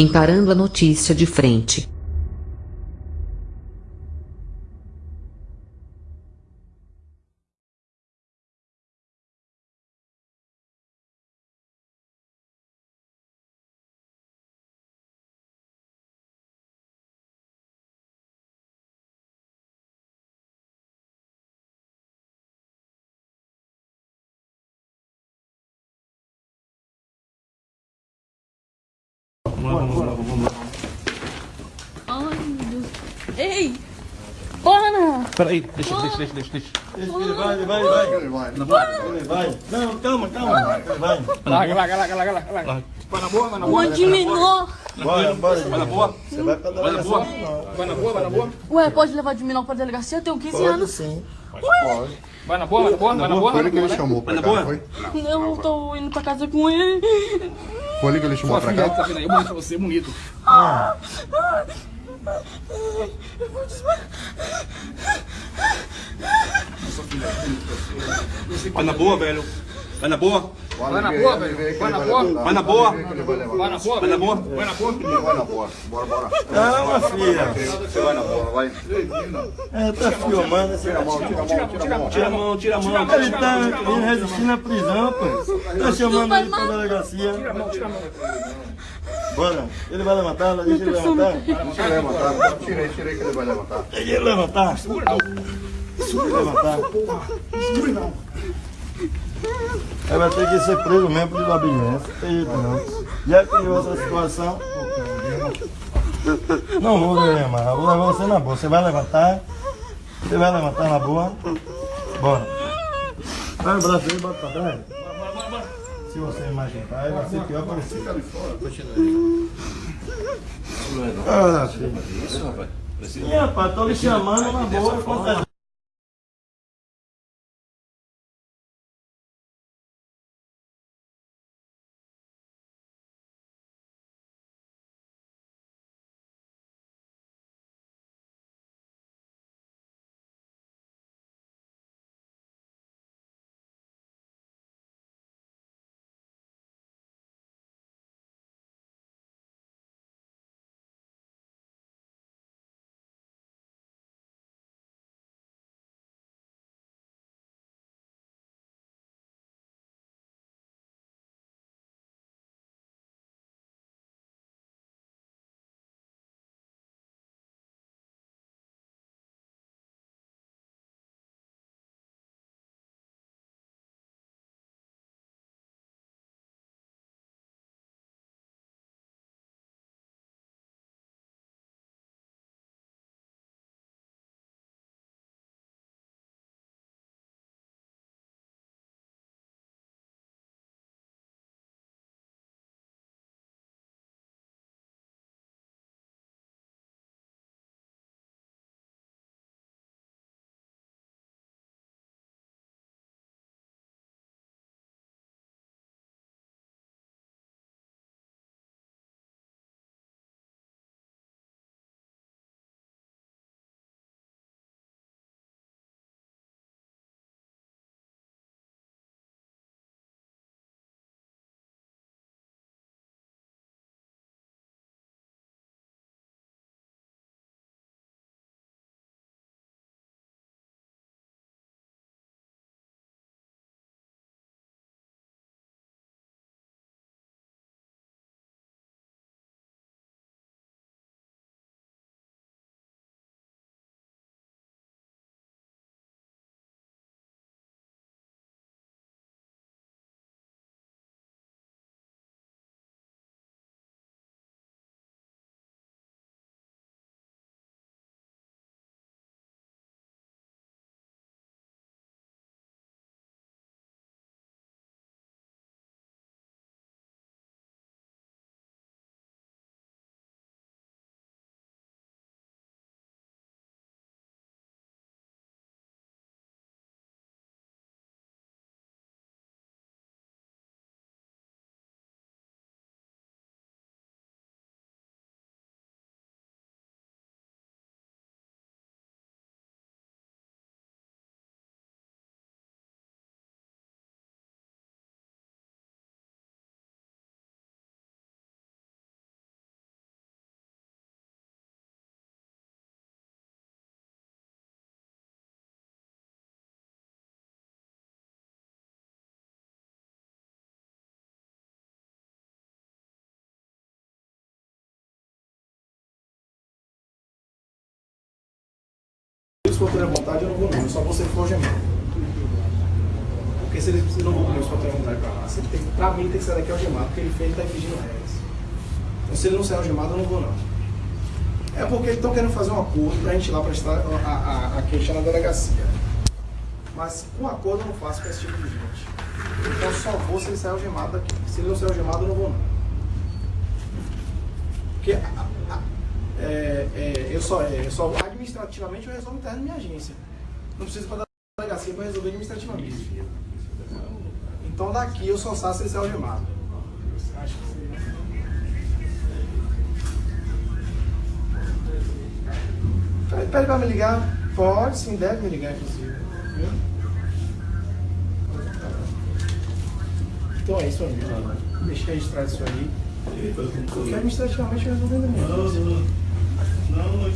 encarando a notícia de frente. Ai, meu Deus. Ei! Pana! Peraí, deixa, deixa, deixa, deixa, deixa. Ele vai, ele vai, ele vai. Ele vai. Ele vai. Não, calma, calma. Ele vai. Larga, larga, larga, larga, larga. Vai na boa, vai na boa. Uma de menor! Bora, bora. Vai na boa. Você vai pra Vai na boa. delegacia. Vai na boa, vai na boa. Ué, pode levar de menor pra delegacia? Eu tenho 15 Pode anos. sim. Vai na boa, vai na boa, vai na boa. Foi ele que ele Vai na chamou Vai pra na cá, boa. não? Eu tô indo pra casa com ele. Foi ele que ele chamou Sua pra filha cá? tá vindo aí, bonito pra você, bonito. Vai na boa, velho. Vai na boa. Vai na boa, velho. Vai na boa. Vai na boa. Vai na boa. Vai na boa. Vai na boa. Vai na boa. Bora, bora. Calma, filha. Você vai na bola, vai. É, tá filmando Tira a mão, tira a mão, tira a mão. Tira a mão, tira a mão. Ele tá resistir na prisão, pô. Tá chamando ele pra delegacia. Bora. Ele vai levantar, deixa ele levantar. Deixa ele levantar. Tirei, tirei que ele vai levantar. Deixa ele levantar. Segura não. Segura levantar. Ele vai ter que ser preso mesmo. Não tem jeito não. Já criou essa situação. Não vou levar, vou levar você na boa. Você vai levantar. Você vai levantar na boa. Bora. Vai o braço aí, bota pra trás. Se você imaginar, aí vai ser pior para você. Ah, filho. Sim, rapaz, tô lhe chamando na boa. À vontade, eu não vou não. Eu só vou ele for algemado. Porque se eles precisam do compromisso para ter vontade para lá, você tem, pra mim tem que sair daqui algemado, porque ele fez, ele tá infringindo regras. Então se ele não sair algemado, eu não vou não. É porque eles estão querendo fazer um acordo pra gente ir lá prestar a, a, a queixa na delegacia. Mas com acordo eu não faço com esse tipo de gente. Então só vou se ele sair algemado daqui. Se ele não sair algemado, eu não vou não. Porque a- a- a- é, é, eu, só, é, eu só administrativamente eu resolvo interno na minha agência. Não preciso para a delegacia para resolver administrativamente. Então daqui eu só saio se ele sair algemado. Acho que sim. Pede pede pra me ligar? Pode, sim, deve me ligar, inclusive. Então é isso, amigo. Deixa eu registrar isso aí. Porque administrativamente eu Não, mesmo. Não,